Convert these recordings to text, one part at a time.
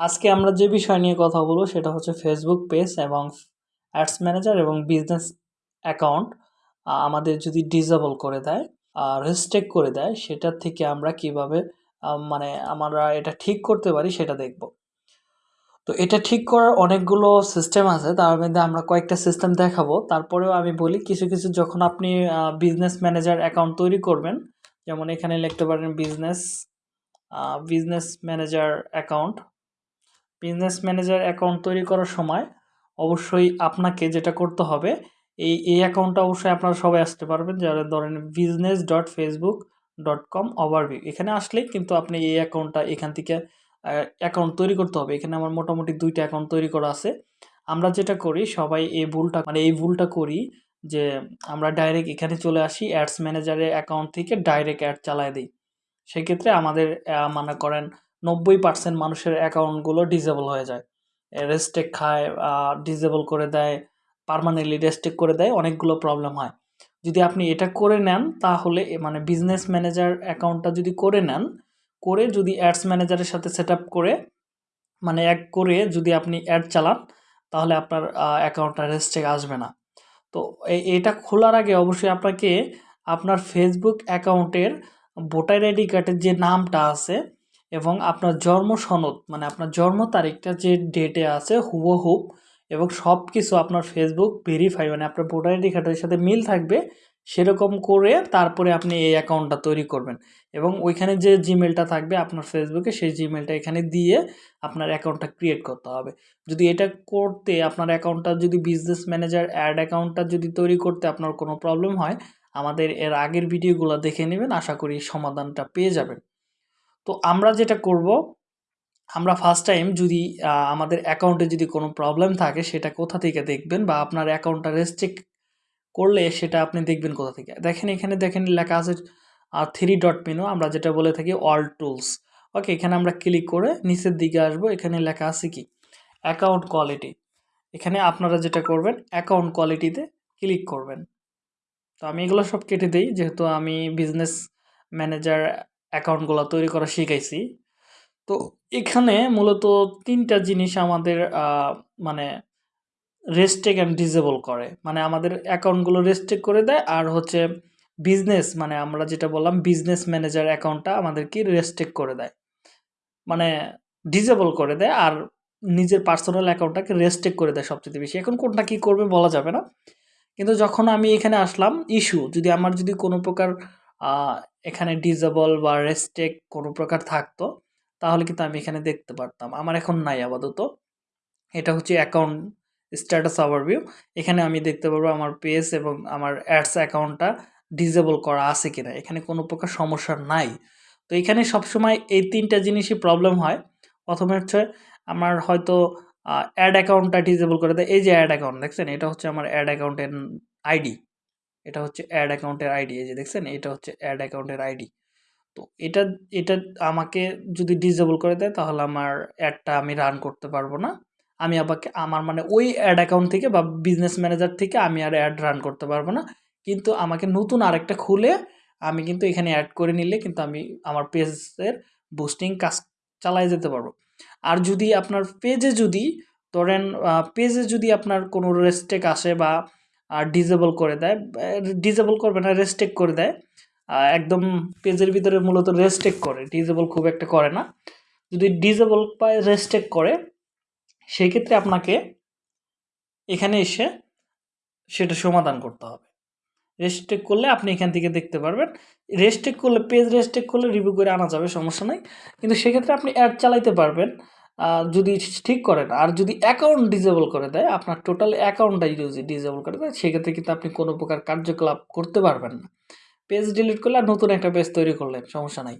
আজকে আমরা যে বিষয় নিয়ে কথা বলব সেটা হচ্ছে ফেসবুক পেজ এবং অ্যাডস ম্যানেজার এবং বিজনেস অ্যাকাউন্ট আমাদের যদি ডিসেবল করে দেয় রেস্ট্রিক্ট করে দেয় সেটার থেকে আমরা কীভাবে মানে আমরা এটা ঠিক করতে পারি সেটা দেখব। তো এটা ঠিক করার অনেকগুলো সিস্টেম আছে, তার মধ্যে আমরা কয়েকটা সিস্টেম দেখাবো। তারপরেও আমি বলি, কিছু কিছু যখন আপনি বিজনেস ম্যানেজার অ্যাকাউন্ট তৈরি করবেন, যেমন এখানে লিখতে পারেন business business manager account business manager account তৈরি করার সময় অবশ্যই আপনাকে যেটা করতে হবে, এই এই অ্যাকাউন্টটা অবশ্যই আপনারা সবাই আসতে পারবেন। যারা ধরেন business dot Facebook dot com overview এখানে আসলেই কিন্তু আপনি এই অ্যাকাউন্টটা এখান থেকে অ্যাকাউন্ট তৈরি করতে হবে। এখানে আমার মোটামুটি দুইটা অ্যাকাউন্ট তৈরি করা আছে। আমরা যেটা করি, সবাই এই ভুলটা মানে এই ভুলটা করি যে আমরা ডাইরেক্ট এখানে চলে আসি অ্যাডস ম্যানেজারের অ্যাকাউন্ট থেকে ডাইরেক্ট অ্যাড চালায় দিই। সেক্ষেত্রে আমাদের মনে করেন নব্বই পার্সেন্ট মানুষের অ্যাকাউন্টগুলো ডিসেবল হয়ে যায়। রেস্টেক খায় ডিসেবল করে দেয় পারমানেন্টলি রেস্টেক করে দেয়, অনেকগুলো প্রবলেম হয়। যদি আপনি এটা করে নেন, তাহলে মানে বিজনেস ম্যানেজার অ্যাকাউন্টটা যদি করে নেন, করে যদি অ্যাডস ম্যানেজারের সাথে সেট করে মানে এক করে যদি আপনি অ্যাড চালান, তাহলে আপনার অ্যাকাউন্টটা রেস্টেক আসবে না। তো এটা খোলার আগে অবশ্যই আপনাকে আপনার ফেসবুক অ্যাকাউন্টের ভোটার আইডি কার্ডের যে নামটা আছে এবং আপনার জন্ম সনদ মানে আপনার জন্ম তারিখটা যে ডেটে আছে হুবহুব এবং সব কিছু আপনার ফেসবুক ভেরিফাই মানে আপনার ভোটার আইডি কার্ডের সাথে মিল থাকবে, সেরকম করে তারপরে আপনি এই অ্যাকাউন্টটা তৈরি করবেন। এবং ওইখানে যে জিমেলটা থাকবে আপনার ফেসবুকে সেই জিমেলটা এখানে দিয়ে আপনার অ্যাকাউন্টটা ক্রিয়েট করতে হবে। যদি এটা করতে আপনার অ্যাকাউন্টটা যদি বিজনেস ম্যানেজার অ্যাড অ্যাকাউন্টটা যদি তৈরি করতে আপনার কোনো প্রবলেম হয়, আমাদের এর আগের ভিডিওগুলো দেখে নেবেন, আশা করি সমাধানটা পেয়ে যাবেন। তো আমরা যেটা করব, আমরা ফার্স্ট টাইম যদি আমাদের অ্যাকাউন্টে যদি কোনো প্রবলেম থাকে, সেটা কোথা থেকে দেখবেন বা আপনার অ্যাকাউন্টটা রেস্ট্রিক্ট করলে সেটা আপনি দেখবেন কোথা থেকে? দেখেন এখানে দেখেন লেখা আছে থ্রি ডট মেনু আমরা যেটা বলে থাকি অল টুলস ওকে এখানে আমরা ক্লিক করে নিচের দিকে আসব, এখানে লেখা আছে কি? অ্যাকাউন্ট কোয়ালিটি এখানে আপনারা যেটা করবেন অ্যাকাউন্ট কোয়ালিটিতে ক্লিক করবেন। তো আমি এগুলো সব কেটে দিই, যেহেতু আমি বিজনেস ম্যানেজার অ্যাকাউন্টগুলো তৈরি করা শিখাইছি। তো এখানে মূলত তিনটা জিনিস আমাদের মানে রেস্টেক অ্যান্ড ডিসেবল করে। মানে আমাদের অ্যাকাউন্টগুলো রেস্টেক করে দেয় আর হচ্ছে বিজনেস মানে আমরা যেটা বললাম বিজনেস ম্যানেজার অ্যাকাউন্টটা আমাদেরকে রেস্টেক করে দেয়। মানে ডিজেবল করে দেয় আর নিজের পার্সোনাল অ্যাকাউন্টটাকে রেস্টেক করে দেয় সবচেয়ে বেশি। এখন কোনটা কী করবে বলা যাবে না। কিন্তু যখন আমি এখানে আসলাম ইস্যু যদি আমার যদি কোনো প্রকার এখানে ডিজেবল বা রেস্টেক কোনো প্রকার থাকতো, তাহলে কিন্তু আমি এখানে দেখতে পারতাম। আমার এখন নাই আপাতত। এটা হচ্ছে অ্যাকাউন্ট স্ট্যাটাস ওভারভিউ এখানে আমি দেখতে পারব আমার পেজ এবং আমার অ্যাডস অ্যাকাউন্টটা ডিজেবল করা আছে কিনা। এখানে কোনো প্রকার সমস্যা নাই। তো এখানে সবসময় এই তিনটা জিনিসই প্রবলেম হয়। প্রথমে হচ্ছে আমার হয়তো অ্যাড অ্যাকাউন্টটা ডিজেবল করে দেয়। এই যে অ্যাড অ্যাকাউন্ট দেখছেন? এটা হচ্ছে আমার অ্যাড অ্যাকাউন্টের আইডি এটা হচ্ছে অ্যাড অ্যাকাউন্টের আইডি এই যে দেখছেন, এটা হচ্ছে অ্যাড অ্যাকাউন্টের আইডি তো এটা এটা আমাকে যদি ডিসেবল করে দেয়, তাহলে আমার অ্যাডটা আমি রান করতে পারব না। আমি আবারকে আমার মানে ওই অ্যাড অ্যাকাউন্ট থেকে বা বিজনেস ম্যানেজার থেকে আমি আর অ্যাড রান করতে পারব না। কিন্তু আমাকে নতুন আরেকটা খুলে আমি কিন্তু এখানে অ্যাড করে নিলে কিন্তু আমি আমার পেজের বুস্টিং কাজ চালাই যেতে পারব। আর যদি আপনার পেজে যদি, ধরেন পেজে যদি আপনার কোনো রেস্টেক আসে বা ডিসেবল করে দেয়। ডিজেবল করবে না রেস্টেক করে দেয়। একদম পেজের ভিতরে মূলত রেস্টেক করে। ডিজেবল খুব একটা করে না। যদি ডিজেবল বা রেস্টেক করে সেই ক্ষেত্রে আপনাকে এখানে এসে সেটা সমাধান করতে হবে। রেস্টেক করলে আপনি এখান থেকে দেখতে পারবেন। রেস্টেক করলে পেজ রেস্টেক করলে রিভিউ করে আনা যাবে, সমস্যা নাই। কিন্তু সেক্ষেত্রে আপনি অ্যাড চালাইতে পারবেন। যদি ঠিক করেন, আর যদি অ্যাকাউন্ট ডিজেবল করে দেয়, আপনার টোটাল অ্যাকাউন্টটাই যদি ডিজেবল করে দেয়, সেক্ষেত্রে কিন্তু আপনি কোনো প্রকার কার্যকলাপ করতে পারবেন না। পেজ ডিলিট করলে আর নতুন একটা পেজ তৈরি করলেন, সমস্যা নাই।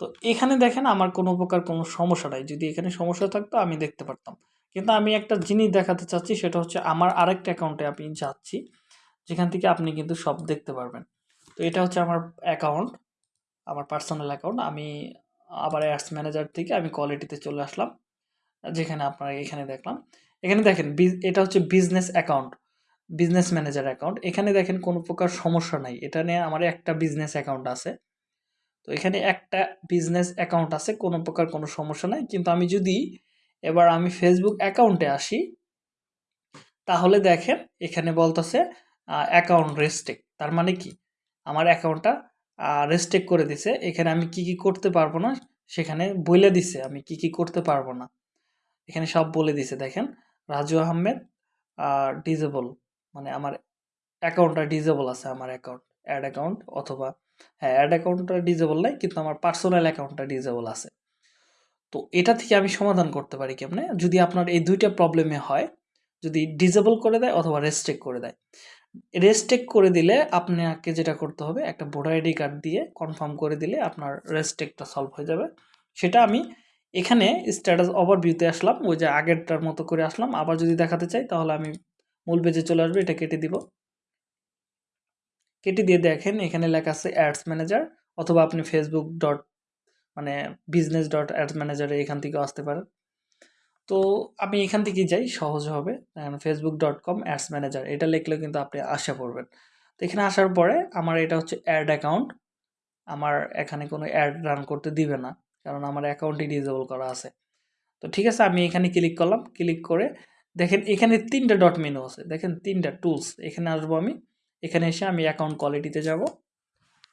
তো এখানে দেখেন আমার কোনো প্রকার কোনো সমস্যা নাই। যদি এখানে সমস্যা থাকতো, আমি দেখতে পারতাম। কিন্তু আমি একটা জিনিস দেখাতে চাচ্ছি, সেটা হচ্ছে আমার আরেকটা অ্যাকাউন্টে আমি যাচ্ছি, যেখান থেকে আপনি কিন্তু সব দেখতে পারবেন। তো এটা হচ্ছে আমার অ্যাকাউন্ট আমার পার্সোনাল অ্যাকাউন্ট আমি আবার অ্যাডস ম্যানেজার থেকে আমি কোয়ালিটিতে চলে আসলাম। যেখানে আপনারা এখানে দেখলাম। এখানে দেখেন এটা হচ্ছে business account business manager account এখানে দেখেন কোনো প্রকার সমস্যা নাই। এটা নিয়ে আমার একটা বিজনেস অ্যাকাউন্ট আছে। তো এখানে একটা বিজনেস অ্যাকাউন্ট আছে, কোনো প্রকার কোনো সমস্যা নাই। কিন্তু আমি যদি এবার আমি ফেসবুক অ্যাকাউন্টে আসি, তাহলে দেখেন এখানে বলতেছে অ্যাকাউন্ট রেস্টেক তার মানে কি? আমার অ্যাকাউন্টটা রেস্টেক করে দিছে। এখানে আমি কি কি করতে পারব না, সেখানে বলে দিছে। আমি কি কি করতে পারব না। এখানে সব বলে দিছে, দেখেন। রাজু আহমেদ ডিজেবল মানে আমার অ্যাকাউন্টটা ডিজেবল আছে, আমার অ্যাকাউন্ট অ্যাড অ্যাকাউন্ট অথবা হ্যাঁ অ্যাড অ্যাকাউন্টটা ডিজেবল নাই, কিন্তু আমার পার্সোনাল অ্যাকাউন্টটা ডিজেবল আছে। তো এটা থেকে আমি সমাধান করতে পারি কেমনে? যদি আপনার এই দুইটা প্রবলেমে হয়, যদি ডিজেবল করে দেয় অথবা রেস্ট্রিক্ট করে দেয়। রেস্ট্রিক্ট করে দিলে আপনাকে যেটা করতে হবে, একটা ভোটার আইডি কার্ড দিয়ে কনফার্ম করে দিলে আপনার রেস্ট্রিক্টটা সলভ হয়ে যাবে। সেটা আমি এখানে স্ট্যাটাস ওভারভিউতে আসলাম, ওই যে আগেরটার মতো করে আসলাম। আবার যদি দেখাতে চাই, তাহলে আমি মূল পেজে চলে আসবে, এটা কেটে দিব। কেটে দিয়ে দেখেন, এখানে লেখা আছে অ্যাডস ম্যানেজার অথবা আপনি ফেসবুক ডট মানে বিজনেস ডট অ্যাডস ম্যানেজারে এখান থেকেও আসতে পারেন। তো আমি এখান থেকে যাই, সহজ হবে। Facebook dot com ads manager এটা লিখলেও কিন্তু আপনি আশা করবেন। তো এখানে আসার পরে, আমার এটা হচ্ছে অ্যাড অ্যাকাউন্ট আমার এখানে কোনো অ্যাড রান করতে দিবে না। কারণ আমার অ্যাকাউন্টই ডিজেবল করা আছে। তো ঠিক আছে, আমি এখানে ক্লিক করলাম। ক্লিক করে দেখেন, এখানে তিনটা ডট মেনু আছে। দেখেন, তিনটা টুলস এখানে আসব আমি। এখানে এসে আমি অ্যাকাউন্ট কোয়ালিটিতে যাব।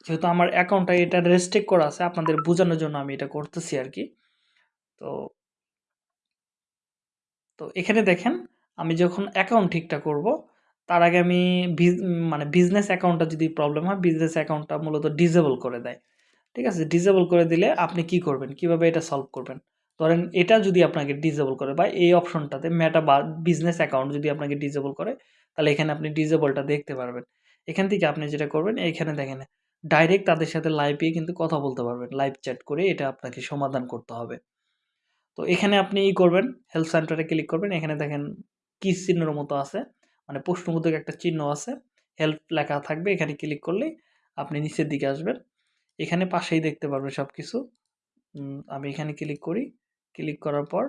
যেহেতু আমার অ্যাকাউন্টটা এটা রেস্ট্রিক্ট করা আছে, আপনাদের বোঝানোর জন্য আমি এটা করতেছি আর কি। তো তো এখানে দেখেন, আমি যখন অ্যাকাউন্ট ঠিকঠাক করব, তার আগে আমি মানে বিজনেস অ্যাকাউন্টটা যদি প্রবলেম হয় বিজনেস অ্যাকাউন্টটা মূলত ডিজেবল করে দেয়। ঠিক আছে? ডিজেবল করে দিলে আপনি কি করবেন? কীভাবে এটা সলভ করবেন? ধরেন এটা যদি আপনাকে ডিজেবল করে বা এই অপশনটাতে মেটা বা বিজনেস অ্যাকাউন্ট যদি আপনাকে ডিজেবল করে, তাহলে এখানে আপনি ডিজেবলটা দেখতে পারবেন। এখান থেকে আপনি যেটা করবেন এখানে দেখেন ডাইরেক্ট তাদের সাথে লাইভে কিন্তু কথা বলতে পারবেন। লাইভ চ্যাট করে এটা আপনাকে সমাধান করতে হবে। তো এখানে আপনি ই করবেন হেলথ সেন্টারে ক্লিক করবেন। এখানে দেখেন কি চিহ্নের মতো আছে মানে প্রশ্নবোধক একটা চিহ্ন আছে হেল্প লেখা থাকবে। এখানে ক্লিক করলেই আপনি নিচের দিকে আসবেন। এখানে পাশেই দেখতে পারবে সব কিছু আমি এখানে ক্লিক করি। ক্লিক করার পর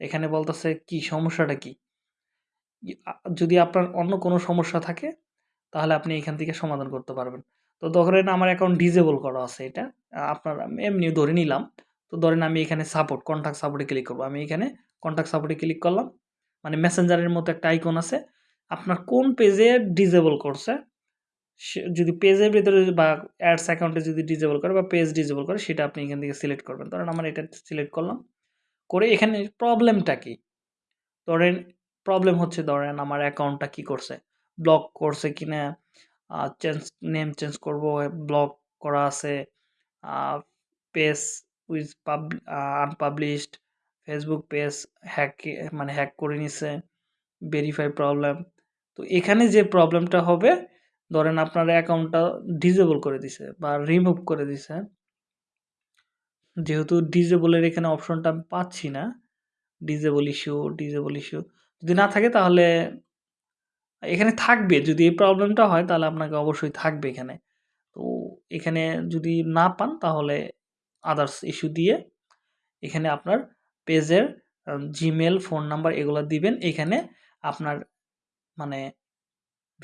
এখানে বলতেছে কি, সমস্যাটা কি? যদি আপনার অন্য কোনো সমস্যা থাকে, তাহলে আপনি এখান থেকে সমাধান করতে পারবেন। তো ধরেন আমার অ্যাকাউন্ট ডিজেবল করা আছে এটা। আপনার এমনি ধরে নিলাম। তো ধরেন আমি এখানে সাপোর্ট কন্ট্যাক্ট সাপোর্টে ক্লিক করব। আমি এখানে কন্ট্যাক্ট সাপোর্টে ক্লিক করলাম। মানে মেসেঞ্জারের মতো একটা আইকন আছে। আপনার কোন পেজে ডিজেবল করছে? যদি পেজের ভিতরে বা অ্যাডস অ্যাকাউন্টে যদি ডিজেবল করে বা পেজ ডিজেবল করে, সেটা আপনি এখান থেকে সিলেক্ট করবেন। ধরেন আমার এটা সিলেক্ট করলাম। করে এখানে প্রবলেমটা কি? ধরেন প্রবলেম হচ্ছে, ধরেন আমার অ্যাকাউন্টটা কি করছে? ব্লক করছে কিনা? চেঞ্জ নেম চেঞ্জ করব ব্লক করা আছে। পেজ উইজ পাব আনপাবলিশড ফেসবুক পেজ হ্যাক মানে হ্যাক করে নিছে। ভেরিফাই প্রবলেম তো এখানে যে প্রবলেমটা হবে ধরেন আপনার অ্যাকাউন্টটা ডিজেবল করে দিছে বা রিমুভ করে দিছে। যেহেতু ডিজেবলের এখানে অপশনটা আমি পাচ্ছি না ডিজেবল ইস্যু ডিজেবল ইস্যু যদি না থাকে তাহলে এখানে থাকবে, যদি এই প্রবলেমটা হয় তাহলে আপনাকে অবশ্যই থাকবে এখানে। তো এখানে যদি না পান তাহলে আদার্স ইস্যু দিয়ে এখানে আপনার পেজের জিমেল ফোন নাম্বার এগুলো দিবেন। এখানে আপনার মানে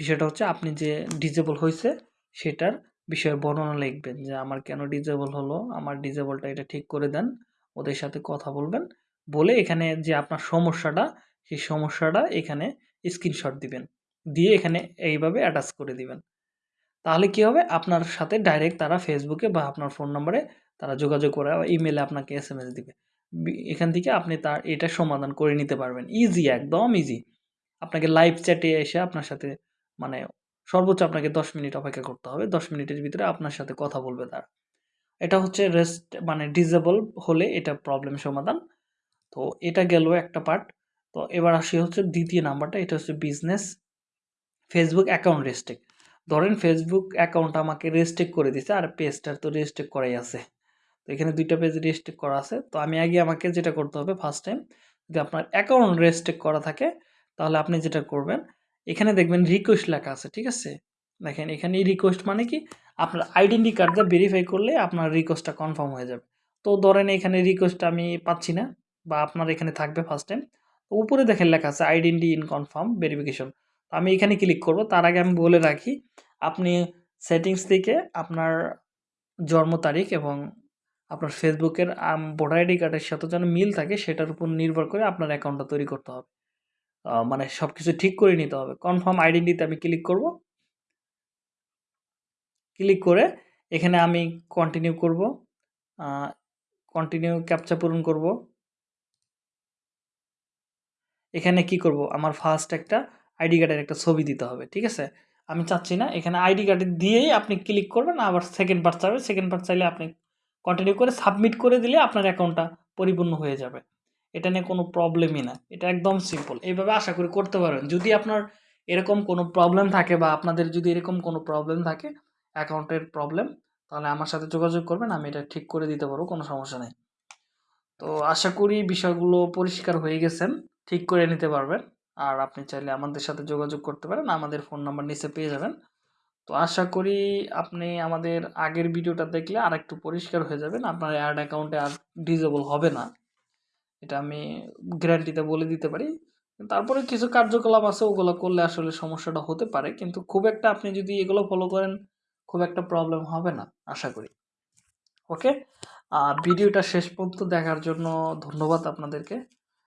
বিষয়টা হচ্ছে আপনি যে ডিজেবল হয়েছে সেটার বিষয়ে বর্ণনা লিখবেন যে আমার কেন ডিজেবল হলো, আমার ডিজেবলটা এটা ঠিক করে দেন, ওদের সাথে কথা বলবেন, বলে এখানে যে আপনার সমস্যাটা, সেই সমস্যাটা এখানে স্ক্রিনশট দিবেন, দিয়ে এখানে এইভাবে অ্যাটাচ করে দিবেন। তাহলে কি হবে? আপনার সাথে ডাইরেক্ট তারা ফেসবুকে বা আপনার ফোন নম্বরে তারা যোগাযোগ করে বা ইমেলে আপনাকে এস এম এস দিবে এখান থেকে আপনি তার এটা সমাধান করে নিতে পারবেন। ইজি একদম ইজি আপনাকে লাইভ চ্যাটে এসে আপনার সাথে মানে সর্বোচ্চ আপনাকে দশ মিনিট অপেক্ষা করতে হবে। দশ মিনিটের ভিতরে আপনার সাথে কথা বলবে তারা। এটা হচ্ছে রেস্ট মানে ডিজেবল হলে এটা প্রবলেম সমাধান। তো এটা গেল একটা পার্ট তো এবার আসি হচ্ছে দ্বিতীয় নাম্বারটা এটা হচ্ছে বিজনেস ফেসবুক অ্যাকাউন্ট রেস্ট্রিক্ট ধরেন ফেসবুক অ্যাকাউন্ট আমাকে রেস্ট্রিক্ট করে দিছে, আর পেজটার তো রেস্ট্রিক্ট করাই আছে। তো এখানে দুইটা পেজ রেস্ট্রিক্ট করা আছে। তো আমি আগে আমাকে যেটা করতে হবে ফার্স্ট টাইম যদি আপনার অ্যাকাউন্ট রেস্ট্রিক্ট করা থাকে, তাহলে আপনি যেটা করবেন এখানে দেখবেন রিকোয়েস্ট লেখা আছে, ঠিক আছে? দেখেন, এখানে রিকোয়েস্ট মানে কি? আপনার আইডেন্টি কার্ডটা ভেরিফাই করলে আপনার রিকোয়েস্টটা কনফার্ম হয়ে যাবে। তো ধরেন এখানে রিকোয়েস্ট আমি পাচ্ছি না, বা আপনার এখানে থাকবে ফার্স্ট টাইম উপরে দেখেন লেখা আছে আইডেন্টি ইন কনফার্ম ভেরিফিকেশন আমি এখানে ক্লিক করব, তার আগে আমি বলে রাখি, আপনি সেটিংস থেকে আপনার জন্ম তারিখ এবং আপনার ফেসবুকের ভোটার আইডি কার্ডের সাথে যেন মিল থাকে, সেটার উপর নির্ভর করে আপনার অ্যাকাউন্টটা তৈরি করতে হবে। মানে সব কিছু ঠিক করে নিতে হবে। কনফার্ম আইডেন্টিতে আমি ক্লিক করব। ক্লিক করে এখানে আমি কন্টিনিউ করব। কন্টিনিউ ক্যাপচা পূরণ করব। এখানে কি করব? আমার ফার্স্ট একটা আইডি কার্ডের একটা ছবি দিতে হবে, ঠিক আছে? আমি চাচ্ছি না, এখানে আইডি কার্ডে দিয়েই আপনি ক্লিক করবেন, আবার সেকেন্ড পার্ট চাইবে সেকেন্ড পার্ট চাইলে আপনি কন্টিনিউ করে সাবমিট করে দিলে আপনার অ্যাকাউন্টটা পরিপূর্ণ হয়ে যাবে। এটা নিয়ে কোনো প্রবলেমই না। এটা একদম সিম্পল এইভাবে আশা করি করতে পারবেন। যদি আপনার এরকম কোনো প্রবলেম থাকে বা আপনাদের যদি এরকম কোনো প্রবলেম থাকে অ্যাকাউন্টের প্রবলেম তাহলে আমার সাথে যোগাযোগ করবেন, আমি এটা ঠিক করে দিতে পারব, কোনো সমস্যা নেই। তো আশা করি বিষয়গুলো পরিষ্কার হয়ে গেছেন ঠিক করে নিতে পারবেন। আর আপনি চাইলে আমাদের সাথে যোগাযোগ করতে পারেন, আমাদের ফোন নাম্বার নিচে পেয়ে যাবেন। তো আশা করি আপনি আমাদের আগের ভিডিওটা দেখলে আর একটু পরিষ্কার হয়ে যাবেন, আপনার অ্যাড অ্যাকাউন্টে আর ডিজেবল হবে না। এটা আমি গ্যারান্টিতে বলে দিতে পারি। তারপরে কিছু কার্যকলাপ আছে, ওগুলো করলে আসলে সমস্যাটা হতে পারে। কিন্তু খুব একটা আপনি যদি এগুলো ফলো করেন, খুব একটা প্রবলেম হবে না, আশা করি। ওকে ভিডিওটা শেষ পর্যন্ত দেখার জন্য ধন্যবাদ আপনাদেরকে।